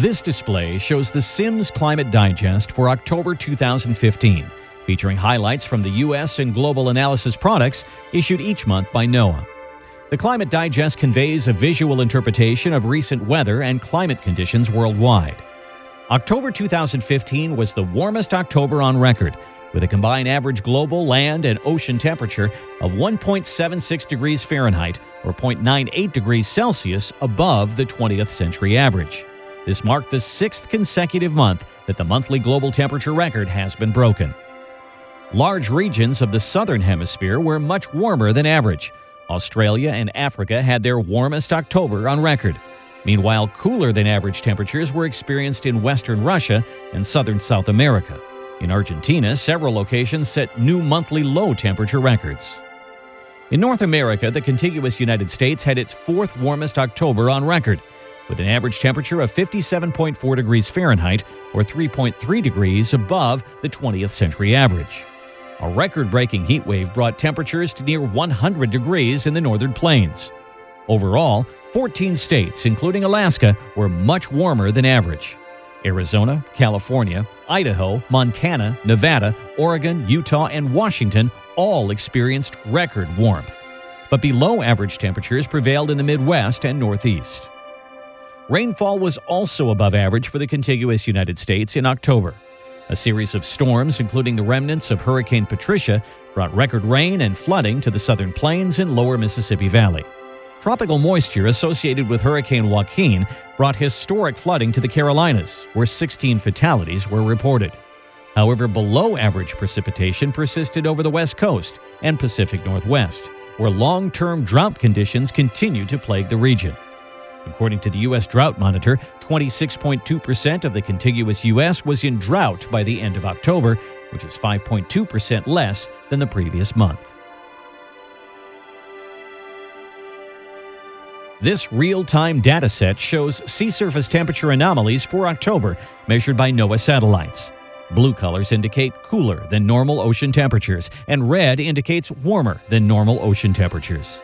This display shows the Sims Climate Digest for October 2015, featuring highlights from the U.S. and global analysis products issued each month by NOAA. The Climate Digest conveys a visual interpretation of recent weather and climate conditions worldwide. October 2015 was the warmest October on record, with a combined average global land and ocean temperature of 1.76 degrees Fahrenheit or 0.98 degrees Celsius above the 20th century average. This marked the sixth consecutive month that the monthly global temperature record has been broken. Large regions of the southern hemisphere were much warmer than average. Australia and Africa had their warmest October on record. Meanwhile, cooler than average temperatures were experienced in western Russia and southern South America. In Argentina, several locations set new monthly low temperature records. In North America, the contiguous United States had its fourth warmest October on record, with an average temperature of 57.4 degrees Fahrenheit or 3.3 degrees above the 20th century average. A record breaking heat wave brought temperatures to near 100 degrees in the northern plains. Overall, 14 states, including Alaska, were much warmer than average. Arizona, California, Idaho, Montana, Nevada, Oregon, Utah, and Washington all experienced record warmth. But below average temperatures prevailed in the Midwest and Northeast. Rainfall was also above average for the contiguous United States in October. A series of storms, including the remnants of Hurricane Patricia, brought record rain and flooding to the southern plains and lower Mississippi Valley. Tropical moisture associated with Hurricane Joaquin brought historic flooding to the Carolinas, where 16 fatalities were reported. However, below average precipitation persisted over the West Coast and Pacific Northwest, where long term drought conditions continue to plague the region. According to the U.S. Drought Monitor, 26.2% of the contiguous U.S. was in drought by the end of October, which is 5.2% less than the previous month. This real-time dataset shows sea surface temperature anomalies for October measured by NOAA satellites. Blue colors indicate cooler than normal ocean temperatures, and red indicates warmer than normal ocean temperatures.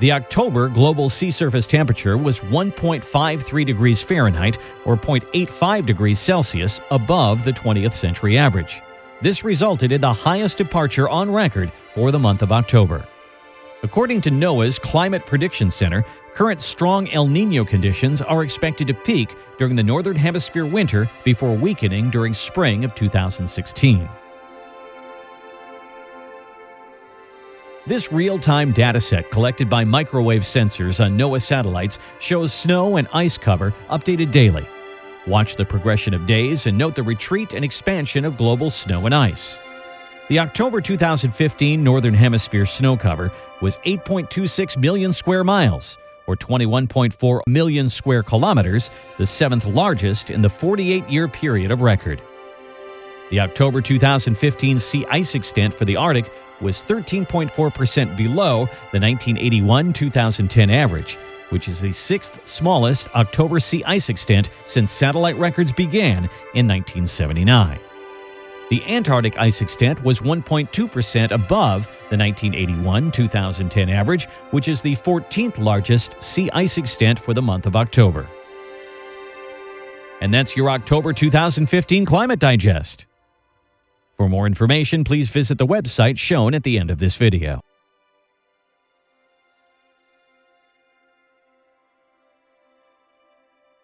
The October global sea surface temperature was 1.53 degrees Fahrenheit or 0.85 degrees Celsius above the 20th century average. This resulted in the highest departure on record for the month of October. According to NOAA's Climate Prediction Center, current strong El Nino conditions are expected to peak during the Northern Hemisphere winter before weakening during spring of 2016. This real-time dataset collected by microwave sensors on NOAA satellites shows snow and ice cover updated daily. Watch the progression of days and note the retreat and expansion of global snow and ice. The October 2015 Northern Hemisphere snow cover was 8.26 million square miles, or 21.4 million square kilometers, the seventh largest in the 48 year period of record. The October 2015 sea ice extent for the Arctic was 13.4% below the 1981 2010 average, which is the sixth smallest October sea ice extent since satellite records began in 1979. The Antarctic ice extent was 1.2% above the 1981 2010 average, which is the 14th largest sea ice extent for the month of October. And that's your October 2015 Climate Digest. For more information, please visit the website shown at the end of this video.